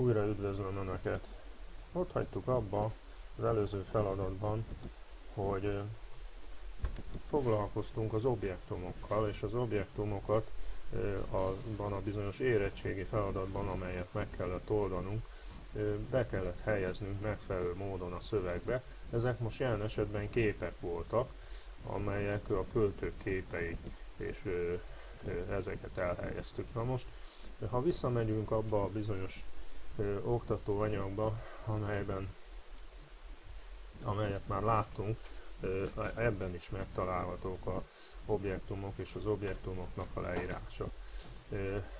Újra üdvözlöm Önöket! Ott hagytuk abba az előző feladatban, hogy foglalkoztunk az objektumokkal, és az objektumokat abban a bizonyos érettségi feladatban, amelyet meg kellett oldanunk, be kellett helyeznünk megfelelő módon a szövegbe. Ezek most jelen esetben képek voltak, amelyek a költők képei, és ezeket elhelyeztük. Na most, ha visszamegyünk abba a bizonyos oktatóanyagba, amelyben, amelyet már láttunk, ebben is megtalálhatók a objektumok és az objektumoknak a leírása.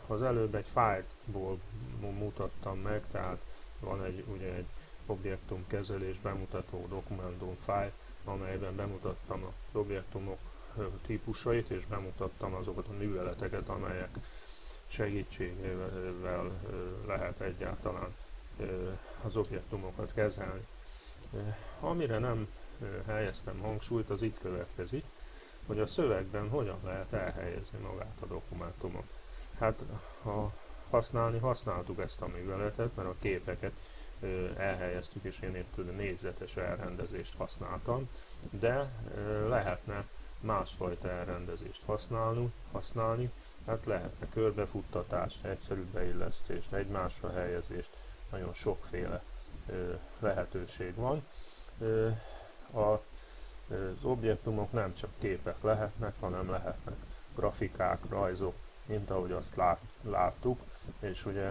Az előbb egy fájlból mutattam meg, tehát van egy, ugye egy objektum kezelés bemutató dokumentum fájl, amelyben bemutattam az objektumok típusait, és bemutattam azokat a műveleteket, amelyek segítségével lehet egyáltalán az objektumokat kezelni. Amire nem helyeztem hangsúlyt, az itt következik, hogy a szövegben hogyan lehet elhelyezni magát a dokumentumot. Hát ha használni, használtuk ezt a műveletet, mert a képeket elhelyeztük, és én itt négyzetes elrendezést használtam, de lehetne másfajta elrendezést használni, használni hát lehetne körbefuttatást, egyszerű beillesztést, egymásra helyezést, nagyon sokféle lehetőség van. A az objektumok nem csak képek lehetnek, hanem lehetnek grafikák, rajzok, mint ahogy azt lát, láttuk, és ugye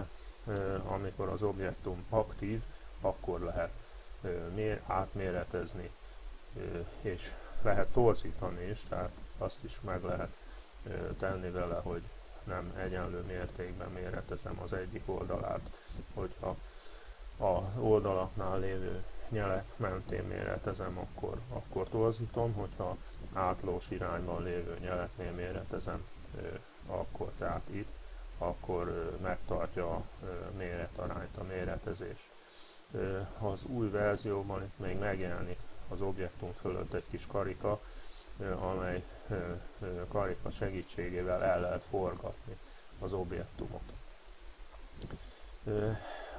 amikor az objektum aktív, akkor lehet mér, átméretezni, és lehet torzítani is, tehát azt is meg lehet tenni vele, hogy nem egyenlő mértékben méretezem az egyik oldalát, hogyha a oldalaknál lévő nyelek mentén méretezem, akkor, akkor torzítom, hogyha átlós irányban lévő nyeleknél méretezem, akkor tehát itt, akkor megtartja a méretarányt a méretezés. Az új verzióban itt még megjelenik az objektum fölött egy kis karika, amely karika segítségével el lehet forgatni az objektumot.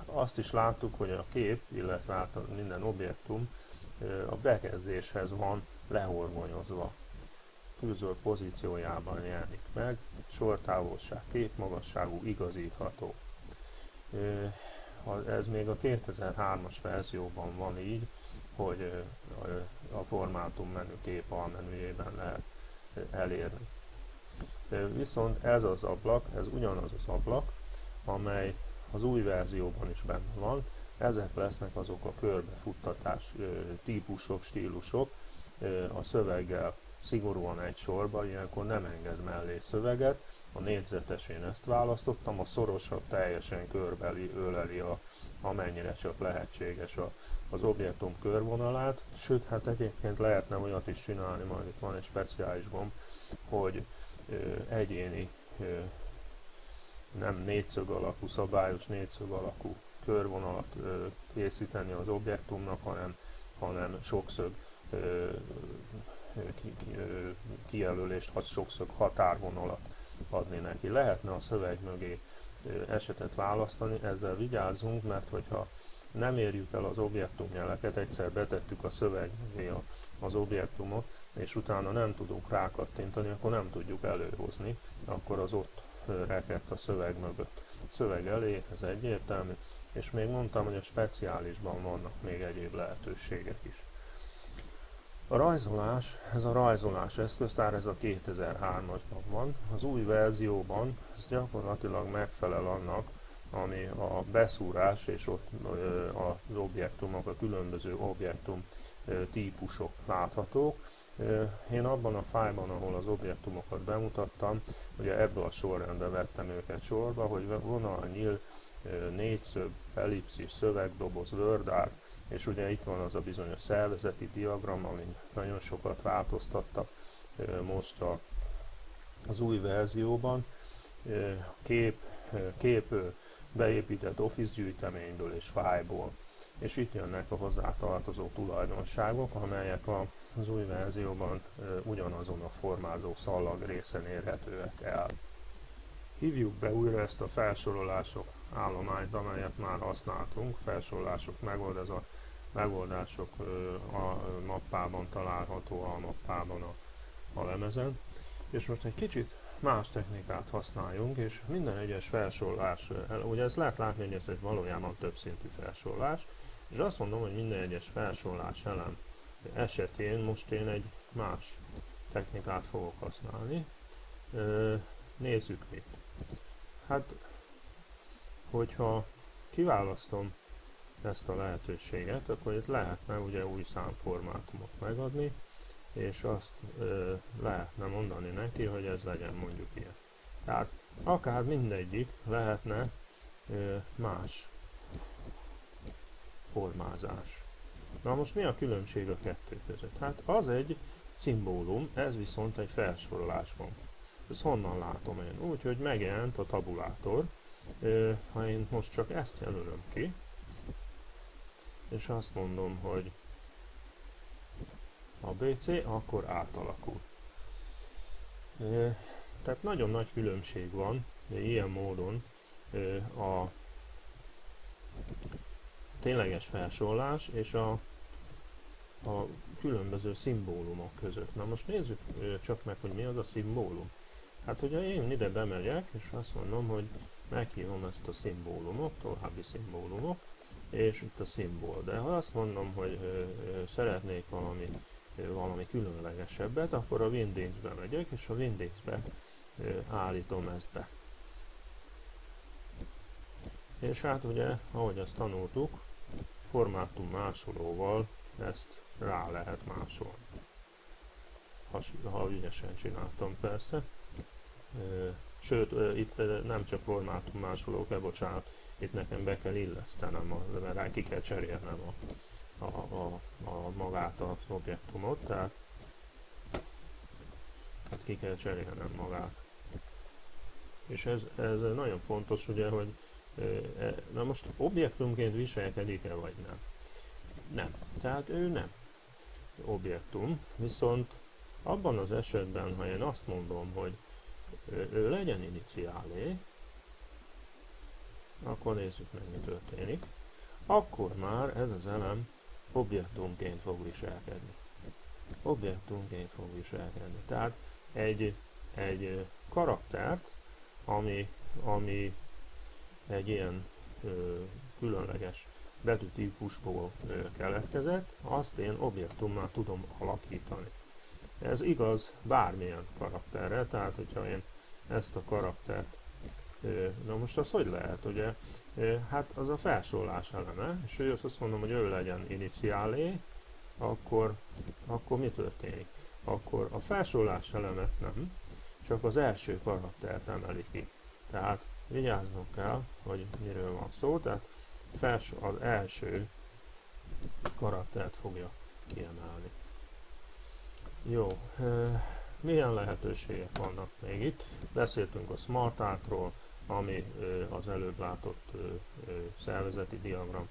Azt is láttuk, hogy a kép, illetve hát minden objektum a bekezdéshez van lehorgonyozva. Külzöld pozíciójában jelenik meg, sortávolság, képmagasságú, igazítható. Ez még a 2003-as verzióban van így, hogy a formátum menü kép almenüjében lehet elérni. Viszont ez az ablak, ez ugyanaz az ablak, amely az új verzióban is benne van. Ezek lesznek azok a körbefuttatás típusok, stílusok a szöveggel szigorúan egy sorba, ilyenkor nem enged mellé szöveget. A négyzetes ezt választottam, a szorosabb teljesen körbeli, öleli a, amennyire csak lehetséges a, az objektum körvonalát, sőt, hát egyébként lehetne olyat is csinálni, majd itt van egy speciális gomb, hogy ö, egyéni ö, nem négyszög alakú, szabályos négyszög alakú körvonalat ö, készíteni az objektumnak, hanem, hanem sokszög ö, kijelölést, hat, sokszög határvonalat adni neki. Lehetne a szöveg mögé esetet választani, ezzel vigyázzunk, mert hogyha nem érjük el az objektumjeleket, egyszer betettük a szövegé az objektumot, és utána nem tudunk rákattintani, akkor nem tudjuk előhozni, akkor az ott rekedt a szöveg mögött. Szöveg elé, ez egyértelmű, és még mondtam, hogy a speciálisban vannak még egyéb lehetőségek is. A rajzolás, ez a rajzolás eszköztár, ez a 2003-asban van. Az új verzióban ez gyakorlatilag megfelel annak, ami a beszúrás és ott az objektumok, a különböző objektum típusok láthatók. Én abban a fájban, ahol az objektumokat bemutattam, ugye ebből a sorrendben vettem őket sorba, hogy vonal, nyíl, négyszög, ellipszis, szövegdoboz, word art, és ugye itt van az a bizonyos szervezeti diagram, amin nagyon sokat változtattak most a, az új verzióban. Kép, kép beépített Office gyűjteményből és fájból. És itt jönnek a hozzátartozó tulajdonságok, amelyek az új verzióban ugyanazon a formázó szallag részen érhetőek el. Hívjuk be újra ezt a felsorolások állományt, amelyet már használtunk, felsorolások megold, ez a megoldások a mappában található a mappában a, a lemezen. És most egy kicsit más technikát használjunk, és minden egyes felsorolás, ugye ezt lehet látni, hogy ez egy valójában többszintű felsorolás, és azt mondom, hogy minden egyes felsorolás elem esetén most én egy más technikát fogok használni. Nézzük mit. Hát, hogyha kiválasztom ezt a lehetőséget, akkor itt lehetne ugye új számformátumot megadni, és azt ö, lehetne mondani neki, hogy ez legyen mondjuk ilyen. Tehát akár mindegyik lehetne ö, más formázás. Na most mi a különbség a kettő között? Hát az egy szimbólum, ez viszont egy felsorolás van. Ez honnan látom én? Úgy, hogy megjelent a tabulátor. Ö, ha én most csak ezt jelölöm ki, és azt mondom, hogy ABC, akkor átalakul. Tehát nagyon nagy különbség van ilyen módon a tényleges felsorolás és a, a különböző szimbólumok között. Na most nézzük csak meg, hogy mi az a szimbólum. Hát hogyha én ide bemegyek, és azt mondom, hogy meghívom ezt a szimbólumot, további szimbólumok, és itt a szimbol. De ha azt mondom, hogy ö, ö, szeretnék valami valami különlegesebbet, akkor a Windows-be megyek, és a Windows-be állítom ezt be. És hát ugye, ahogy azt tanultuk, formátum másolóval ezt rá lehet másolni. Ha, ha ügyesen csináltam persze. Sőt, itt nem csak formátum másoló, bocsánat, itt nekem be kell illesztenem, mert ki kell cserélnem a, a, a, a magát az objektumot, tehát hát ki kell cserélnem magát. És ez, ez nagyon fontos ugye, hogy e, na most objektumként viselkedik-e vagy nem? Nem. Tehát ő nem objektum, viszont abban az esetben, ha én azt mondom, hogy ő legyen iniciálé, akkor nézzük meg, mi történik. Akkor már ez az elem objektumként fog viselkedni. Objektumként fog viselkedni. Tehát egy, egy karaktert, ami, ami egy ilyen ö, különleges betűtípusból ö, keletkezett, azt én objektummal tudom alakítani. Ez igaz bármilyen karakterre, tehát hogyha én ezt a karaktert Na most az hogy lehet, ugye? Hát az a felsorolás eleme, és hogy azt mondom, hogy ő legyen iniciálé, akkor, akkor mi történik? Akkor a felsorolás elemet nem, csak az első karaktert emeli ki. Tehát vigyáznunk kell, hogy miről van szó, tehát fels, az első karaktert fogja kiemelni. Jó, milyen lehetőségek vannak még itt? Beszéltünk a Smart Artról, ami az előbb látott szervezeti diagramnak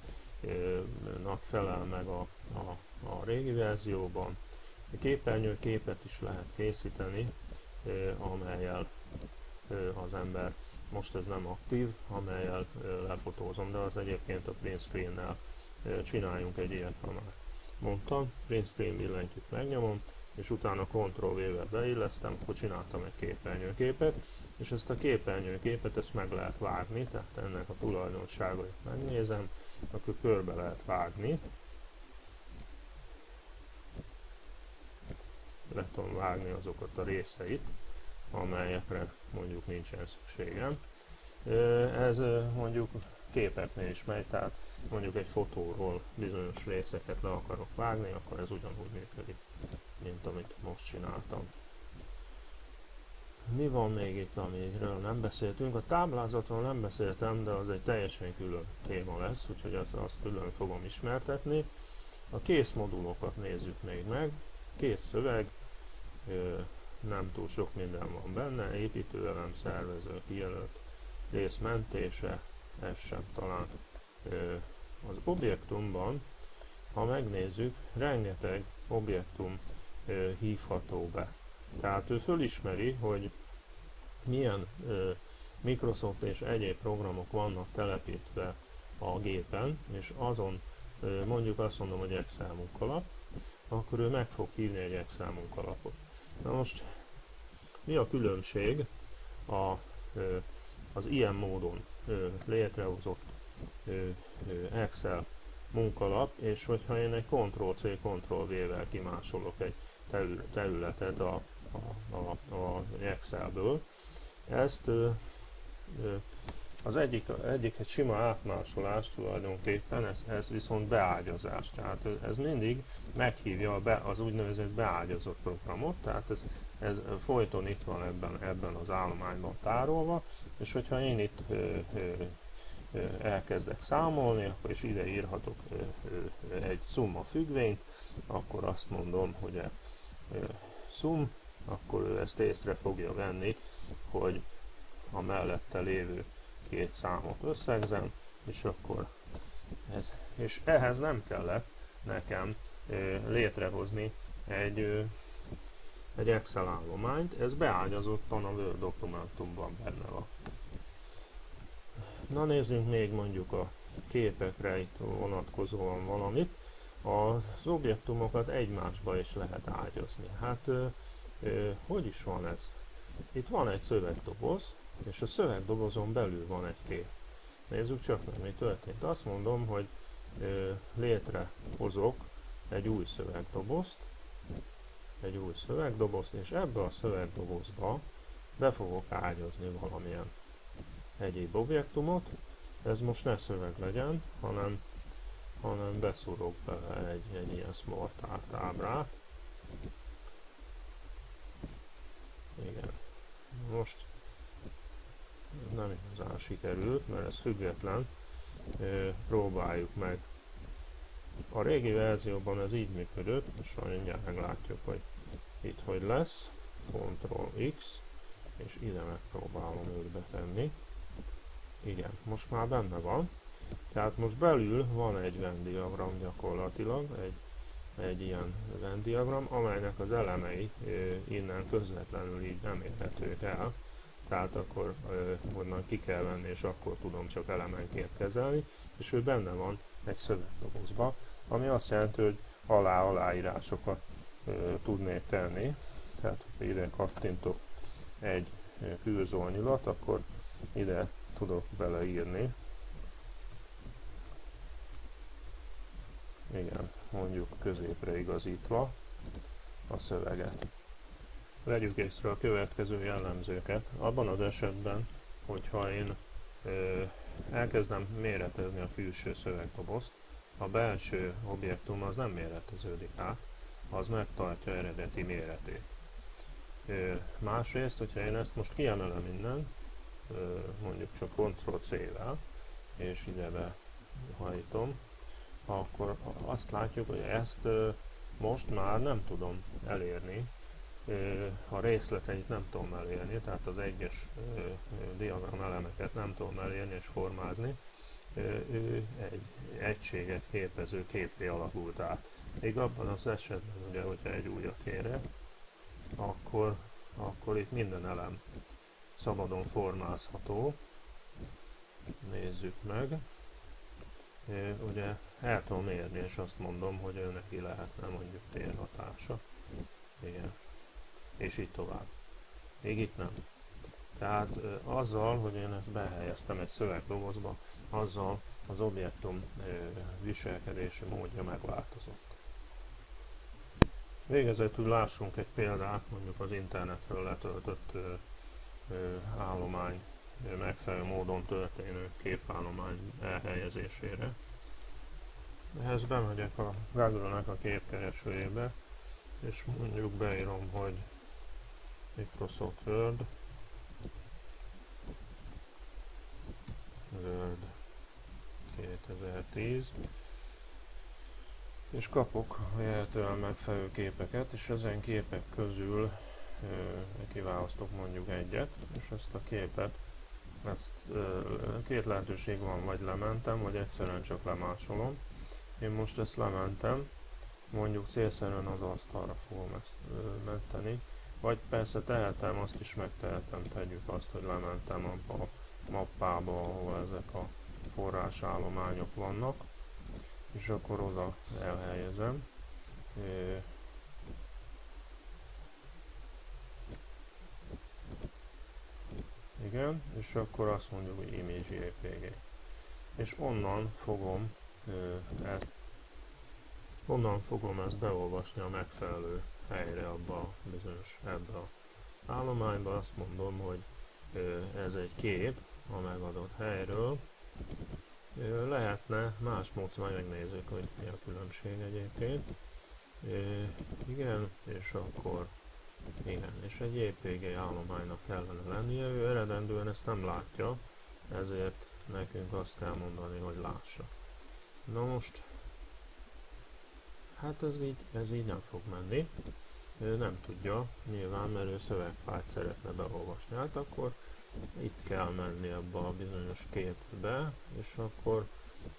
felel meg a, a, a régi verzióban. Képernyő képet is lehet készíteni, amelyel az ember, most ez nem aktív, amelyel lefotózom, de az egyébként a print screen-nel csináljunk egy ilyet, ha már mondtam. Print screen billentyűt megnyomom, és utána Ctrl-V-vel beillesztem, akkor csináltam egy képernyőképet, és ezt a képernyőképet ezt meg lehet vágni, tehát ennek a tulajdonságait megnézem, akkor körbe lehet vágni. Le tudom vágni azokat a részeit, amelyekre mondjuk nincsen szükségem. Ez mondjuk képeknél is megy, tehát mondjuk egy fotóról bizonyos részeket le akarok vágni, akkor ez ugyanúgy működik, mint amit most csináltam. Mi van még itt, amiről nem beszéltünk? A táblázatról nem beszéltem, de az egy teljesen külön téma lesz, úgyhogy azt, azt külön fogom ismertetni. A kész modulokat nézzük még meg. Kész szöveg, nem túl sok minden van benne, építőelem, szervező, kijelölt, rész mentése, ez sem talán. Az objektumban, ha megnézzük, rengeteg objektum hívható be. Tehát ő fölismeri, hogy milyen ö, Microsoft és egyéb programok vannak telepítve a gépen, és azon mondjuk azt mondom, hogy Excel munkalap, akkor ő meg fog hívni egy Excel munkalapot. Na most mi a különbség a, az ilyen módon létrehozott Excel munkalap, és hogyha én egy Ctrl-C, Ctrl-V-vel kimásolok egy területet a, a, a, a Excelből, ezt az egyik, egyik egy sima átmásolás tulajdonképpen, ez, ez viszont beágyazás. Tehát ez mindig meghívja be, az úgynevezett beágyazott programot, tehát ez, ez folyton itt van ebben, ebben az állományban tárolva, és hogyha én itt ö, ö, elkezdek számolni, akkor is ide írhatok egy summa függvényt, akkor azt mondom, hogy a sum, akkor ő ezt észre fogja venni, hogy a mellette lévő két számot összegzem, és akkor ez. És ehhez nem kellett nekem létrehozni egy, egy Excel állományt, ez beágyazottan a Word dokumentumban benne van. Na nézzünk még mondjuk a képekre itt vonatkozóan valamit. Az objektumokat egymásba is lehet ágyazni. Hát ö, ö, hogy is van ez? Itt van egy szövegdoboz, és a szövegdobozon belül van egy kép. Nézzük csak meg, mi történt. Azt mondom, hogy létrehozok egy új szövegdobozt, egy új szövegdobozt, és ebbe a szövegdobozba be fogok ágyazni valamilyen egyéb objektumot. Ez most ne szöveg legyen, hanem, hanem beszúrok bele egy, egy ilyen smart art ábrát. Igen. Most nem igazán sikerült, mert ez független. Próbáljuk meg. A régi verzióban ez így működött, és mindjárt meglátjuk, hogy itt hogy lesz. Ctrl X, és ide megpróbálom őt betenni. Igen, most már benne van. Tehát most belül van egy Venn diagram gyakorlatilag, egy, egy ilyen Venn diagram, amelynek az elemei innen közvetlenül így nem el. Tehát akkor onnan ki kell venni, és akkor tudom csak elemenként kezelni, és ő benne van egy szövegdobozba, ami azt jelenti, hogy alá aláírásokat tudnék tenni, tehát ha ide kattintok egy külzolnyilat, akkor ide tudok beleírni. Igen, mondjuk középre igazítva a szöveget. Vegyük észre a következő jellemzőket. Abban az esetben, hogyha én ö, elkezdem méretezni a külső szövegdobozt, a belső objektum az nem méreteződik át, az megtartja eredeti méretét. Ö, másrészt, hogyha én ezt most kiemelem innen, ö, mondjuk csak Ctrl-C-vel, és ide behajtom, akkor azt látjuk, hogy ezt most már nem tudom elérni, a részleteit nem tudom elérni, tehát az egyes diagram elemeket nem tudom elérni és formázni, ő egy egységet képező képé alakult át. Még abban az esetben, ugye, hogyha egy újat kérek, akkor, akkor itt minden elem szabadon formázható. Nézzük meg. Ugye el tudom érni, és azt mondom, hogy ő neki lehetne mondjuk térhatása. Igen és így tovább. Még itt nem. Tehát azzal, hogy én ezt behelyeztem egy szövegdobozba, azzal az objektum viselkedési módja megváltozott. Végezetül lássunk egy példát, mondjuk az internetről letöltött állomány megfelelő módon történő képállomány elhelyezésére. Ehhez bemegyek a Google-nek a képkeresőjébe, és mondjuk beírom, hogy Microsoft Word Word 2010 és kapok jelentően megfelelő képeket, és ezen képek közül kiválasztok mondjuk egyet, és ezt a képet, ezt két lehetőség van, vagy lementem, vagy egyszerűen csak lemásolom. Én most ezt lementem, mondjuk célszerűen az asztalra fogom ezt menteni, Vagy persze tehetem, azt is megtehetem, tegyük azt, hogy lementem abba a mappába, ahol ezek a forrásállományok vannak, és akkor oda elhelyezem. Igen, és akkor azt mondjuk, hogy image JPG. És onnan fogom ezt, onnan fogom ezt beolvasni a megfelelő helyre abba a bizonyos ebbe a állományba. Azt mondom, hogy ez egy kép a megadott helyről. Lehetne más módszer, megnézzük, hogy mi a különbség egyébként. Igen, és akkor igen, és egy JPG állománynak kellene lennie, ő eredendően ezt nem látja, ezért nekünk azt kell mondani, hogy lássa. Na most, hát ez így, ez így nem fog menni. Ő nem tudja, nyilván, mert ő szövegfájt szeretne beolvasni. Hát akkor itt kell menni abba a bizonyos képbe, és akkor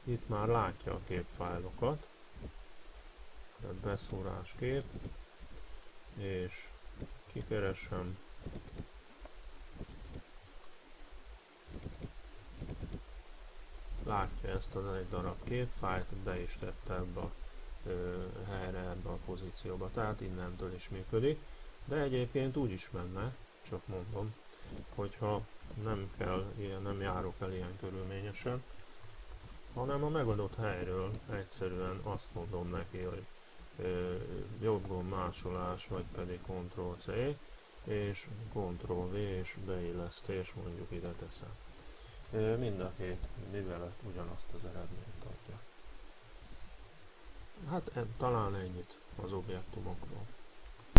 itt már látja a képfájlokat. Tehát beszórás kép, és kikeresem. Látja ezt az egy darab képfájlt, be is tette ebbe a helyre, ebbe a pozícióba, tehát innentől is működik. De egyébként úgy is menne, csak mondom, hogyha nem kell, ilyen, nem járok el ilyen körülményesen, hanem a megadott helyről egyszerűen azt mondom neki, hogy jobb másolás, vagy pedig Ctrl-C, és Ctrl-V és beillesztés mondjuk ide teszem. Mind a két művelet ugyanazt az eredményt adja. Hát talán ennyit az objektumokról.